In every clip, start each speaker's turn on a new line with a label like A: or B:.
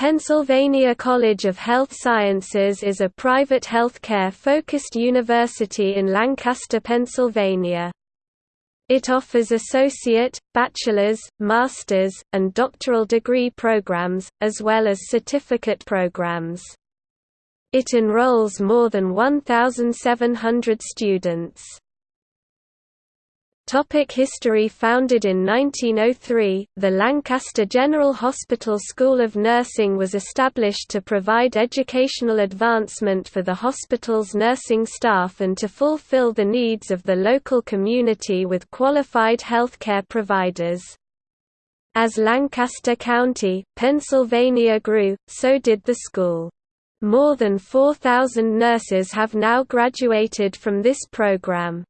A: Pennsylvania College of Health Sciences is a private healthcare-focused university in Lancaster, Pennsylvania. It offers associate, bachelor's, master's, and doctoral degree programs, as well as certificate programs. It enrolls more than 1,700 students. Topic history Founded in 1903, the Lancaster General Hospital School of Nursing was established to provide educational advancement for the hospital's nursing staff and to fulfill the needs of the local community with qualified healthcare providers. As Lancaster County, Pennsylvania grew, so did the school. More than 4,000 nurses have now graduated from this program.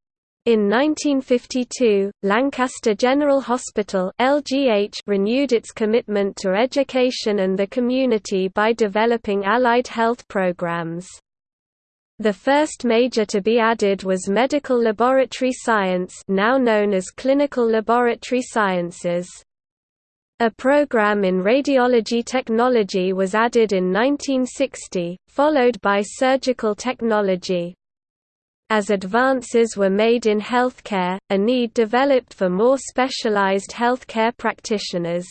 A: In 1952, Lancaster General Hospital (LGH) renewed its commitment to education and the community by developing allied health programs. The first major to be added was medical laboratory science, now known as clinical laboratory sciences. A program in radiology technology was added in 1960, followed by surgical technology. As advances were made in healthcare, a need developed for more specialized healthcare practitioners.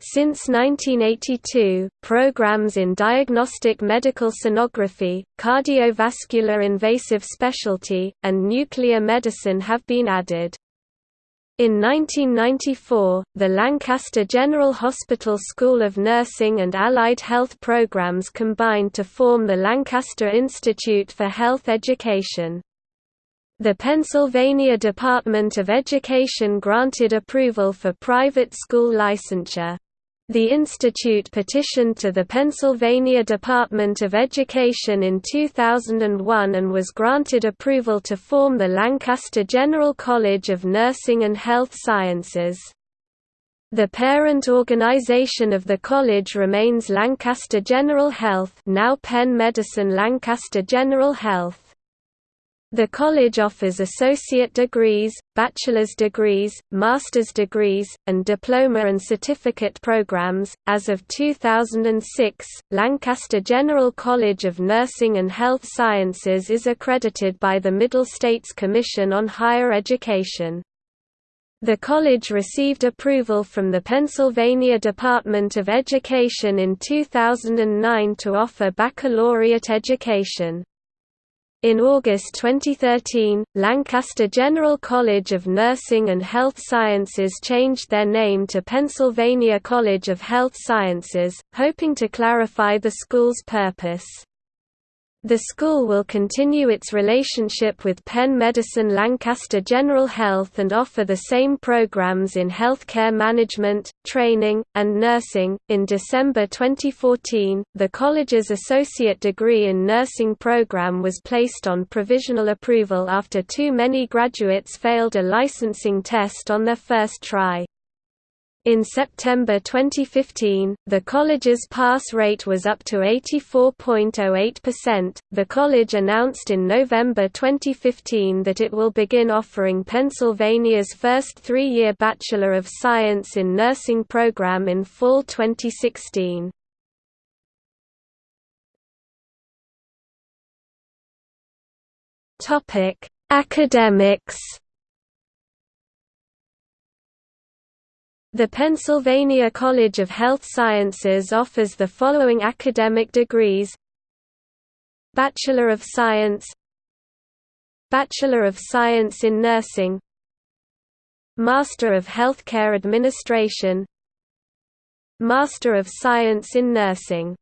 A: Since 1982, programs in diagnostic medical sonography, cardiovascular invasive specialty, and nuclear medicine have been added. In 1994, the Lancaster General Hospital School of Nursing and Allied Health Programs combined to form the Lancaster Institute for Health Education. The Pennsylvania Department of Education granted approval for private school licensure. The institute petitioned to the Pennsylvania Department of Education in 2001 and was granted approval to form the Lancaster General College of Nursing and Health Sciences. The parent organization of the college remains Lancaster General Health now Penn Medicine Lancaster General Health. The college offers associate degrees, bachelor's degrees, master's degrees, and diploma and certificate programs. As of 2006, Lancaster General College of Nursing and Health Sciences is accredited by the Middle States Commission on Higher Education. The college received approval from the Pennsylvania Department of Education in 2009 to offer baccalaureate education. In August 2013, Lancaster General College of Nursing and Health Sciences changed their name to Pennsylvania College of Health Sciences, hoping to clarify the school's purpose. The school will continue its relationship with Penn Medicine Lancaster General Health and offer the same programs in healthcare management, training, and nursing. In December 2014, the college's associate degree in nursing program was placed on provisional approval after too many graduates failed a licensing test on their first try. In September 2015, the college's pass rate was up to 84.08%. The college announced in November 2015 that it will begin offering Pennsylvania's first three year Bachelor of Science in Nursing program in fall 2016. Academics The Pennsylvania College of Health Sciences offers the following academic degrees. Bachelor of Science. Bachelor of Science in Nursing. Master of Healthcare Administration. Master of Science in Nursing